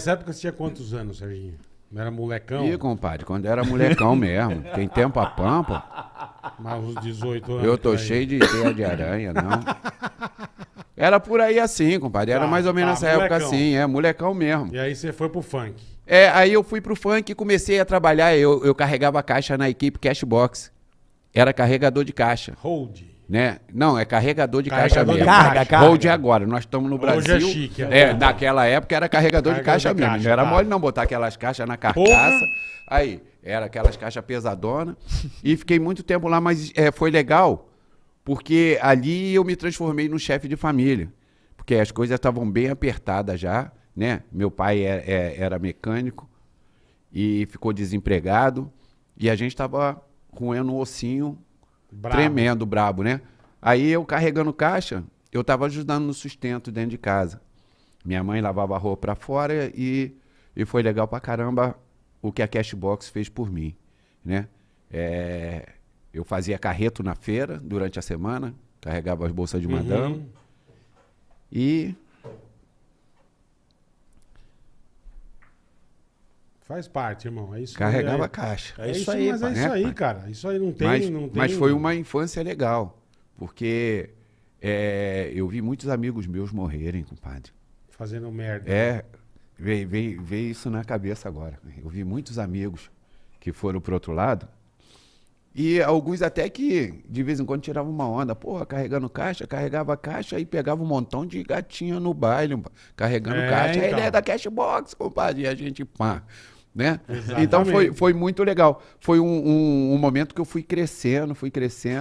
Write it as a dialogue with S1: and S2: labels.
S1: Nessa época você tinha quantos anos, Serginho? Não era molecão?
S2: Ih, compadre, quando era molecão mesmo. Tem tempo a pampa.
S1: Mas uns 18 anos.
S2: Eu tô
S1: aí.
S2: cheio de teia de aranha, não. Era por aí assim, compadre. Era
S1: Tá,
S2: mais ou menos
S1: tá,
S2: nessa época
S1: molecão.
S2: assim, é, molecão mesmo.
S1: E aí você foi pro funk.
S2: É, aí eu fui pro funk e comecei a trabalhar. Eu, eu carregava caixa na equipe Cashbox. Era carregador de caixa,
S1: Hold.
S2: Né? Não, é carregador de
S1: Carregador
S2: caixa
S1: de
S2: mesmo.
S3: Carga, carga.
S2: Hold agora. Nós estamos no
S1: Hoje
S2: Brasil.
S1: é chique, é.
S2: É, naquela época era carregador de
S1: Carregador
S2: caixa
S1: de
S2: mesmo.
S1: caixa,
S2: não era
S1: tá.
S2: mole não botar aquelas caixas na carcaça.
S1: Porra.
S2: Aí, era aquelas caixas pesadonas. e fiquei muito tempo lá, mas é, foi legal, porque ali eu me transformei num chefe de família. Porque as coisas estavam bem apertadas já, né? Meu pai é- é- era mecânico e ficou desempregado. E a gente estava roendo um ossinho
S1: Brabo.
S2: tremendo, brabo, né? Aí eu carregando caixa, eu tava ajudando no sustento dentro de casa. Minha mãe lavava a roupa pra fora e, e foi legal pra caramba o que a Cashbox fez por mim, né? É, eu fazia carreto na feira durante a semana, carregava as bolsas de madame
S1: Uhum.
S2: e
S1: Faz parte, irmão. É isso
S2: carregava
S1: é,
S2: caixa.
S1: É,
S3: É
S1: isso
S3: isso aí,
S1: Mas é
S3: pai.
S1: isso
S2: Né,
S1: aí,
S2: pai?
S1: cara. Isso aí não tem.
S2: mas,
S1: não tem...
S2: mas foi uma infância legal, porque é, eu vi muitos amigos meus morrerem, compadre.
S1: Fazendo merda.
S2: É, veio, veio, veio isso na cabeça agora. Eu vi muitos amigos que foram pro outro lado. E alguns até que de vez em quando tiravam uma onda. Porra, carregando caixa, carregava caixa e pegava um montão de gatinha no baile, carregando
S1: É,
S2: caixa.
S1: então.
S2: Ele é da Cashbox, compadre. E a gente, pá. Né?
S1: Exatamente.
S2: Então foi, foi muito legal. Foi um, um, um momento que eu fui crescendo, fui crescendo.